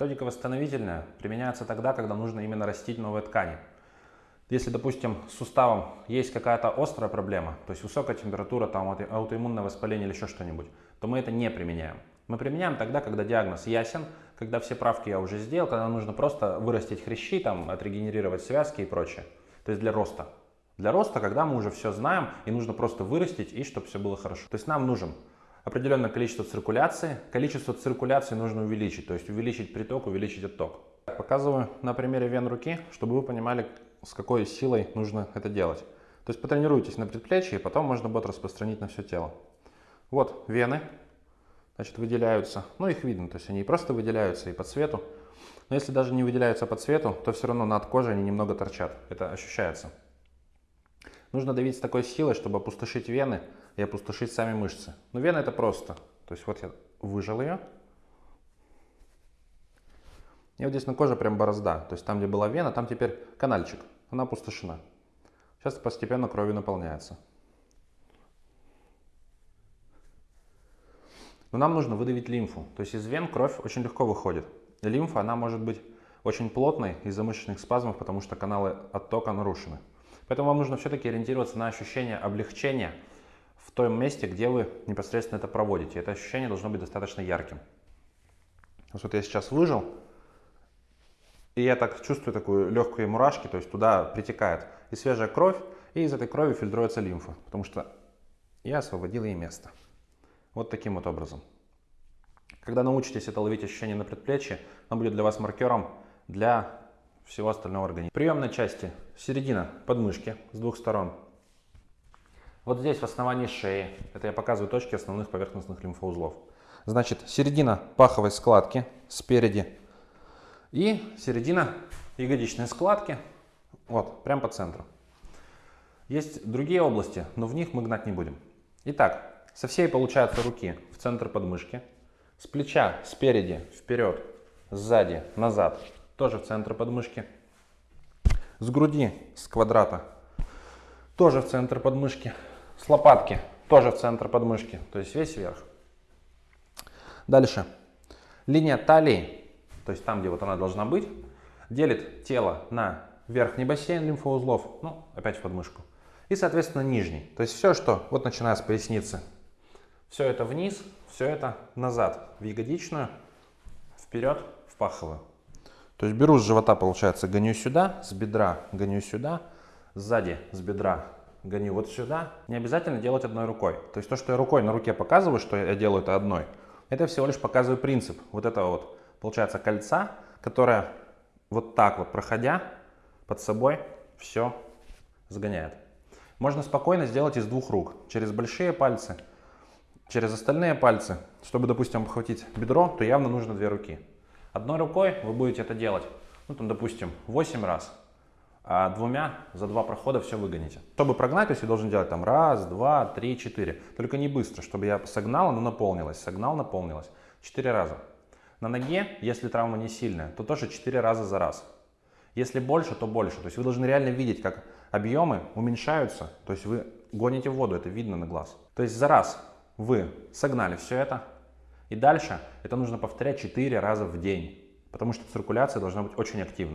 Методика восстановительная применяется тогда, когда нужно именно растить новые ткани. Если, допустим, с суставом есть какая-то острая проблема, то есть высокая температура, там, аутоиммунное воспаление или еще что-нибудь, то мы это не применяем. Мы применяем тогда, когда диагноз ясен, когда все правки я уже сделал, когда нужно просто вырастить хрящи, там, отрегенерировать связки и прочее. То есть для роста. Для роста, когда мы уже все знаем и нужно просто вырастить и чтобы все было хорошо. То есть нам нужен определенное количество циркуляции. Количество циркуляции нужно увеличить, то есть увеличить приток, увеличить отток. Показываю на примере вен руки, чтобы вы понимали, с какой силой нужно это делать. То есть потренируйтесь на предплечье, и потом можно будет распространить на все тело. Вот вены, значит, выделяются. Ну, их видно, то есть они просто выделяются и по цвету. Но если даже не выделяются по цвету, то все равно над кожей они немного торчат. Это ощущается. Нужно давить с такой силой, чтобы опустошить вены и опустошить сами мышцы. Но вены это просто. То есть вот я выжал ее. И вот здесь на коже прям борозда. То есть там, где была вена, там теперь канальчик. Она опустошена. Сейчас постепенно кровью наполняется. Но нам нужно выдавить лимфу. То есть из вен кровь очень легко выходит. И лимфа, она может быть очень плотной из-за мышечных спазмов, потому что каналы оттока нарушены. Поэтому вам нужно все-таки ориентироваться на ощущение облегчения в том месте, где вы непосредственно это проводите. Это ощущение должно быть достаточно ярким. Вот я сейчас выжил, и я так чувствую такую легкую мурашки, то есть туда притекает и свежая кровь, и из этой крови фильтруется лимфа, потому что я освободил ей место. Вот таким вот образом. Когда научитесь это ловить ощущение на предплечье, оно будет для вас маркером для всего остального организма. Приемной части середина подмышки с двух сторон. Вот здесь в основании шеи, это я показываю точки основных поверхностных лимфоузлов. Значит, середина паховой складки спереди и середина ягодичной складки, вот, прямо по центру. Есть другие области, но в них мы гнать не будем. Итак, со всей получается руки в центр подмышки, с плеча спереди, вперед, сзади, назад, тоже в центр подмышки. С груди, с квадрата, тоже в центр подмышки. С лопатки, тоже в центр подмышки, то есть весь вверх. Дальше. Линия талии то есть там, где вот она должна быть, делит тело на верхний бассейн лимфоузлов, ну, опять в подмышку, и, соответственно, нижний. То есть все, что, вот начиная с поясницы, все это вниз, все это назад, в ягодичную, вперед, в паховую. То есть беру с живота, получается, гоню сюда, с бедра гоню сюда, сзади с бедра гоню вот сюда. Не обязательно делать одной рукой. То есть то, что я рукой на руке показываю, что я делаю это одной, это всего лишь показываю принцип вот этого вот получается кольца, которое вот так вот проходя под собой все сгоняет. Можно спокойно сделать из двух рук, через большие пальцы, через остальные пальцы. Чтобы, допустим, обхватить бедро, то явно нужно две руки. Одной рукой вы будете это делать, ну там, допустим, 8 раз, а двумя за два прохода все выгоните. Чтобы прогнать, то есть я должен делать там раз, два, три, четыре. Только не быстро, чтобы я согнал, оно наполнилось, согнал, наполнилось. Четыре раза. На ноге, если травма не сильная, то тоже 4 раза за раз. Если больше, то больше. То есть вы должны реально видеть, как объемы уменьшаются. То есть вы гоните в воду, это видно на глаз. То есть за раз вы согнали все это. И дальше это нужно повторять 4 раза в день. Потому что циркуляция должна быть очень активной.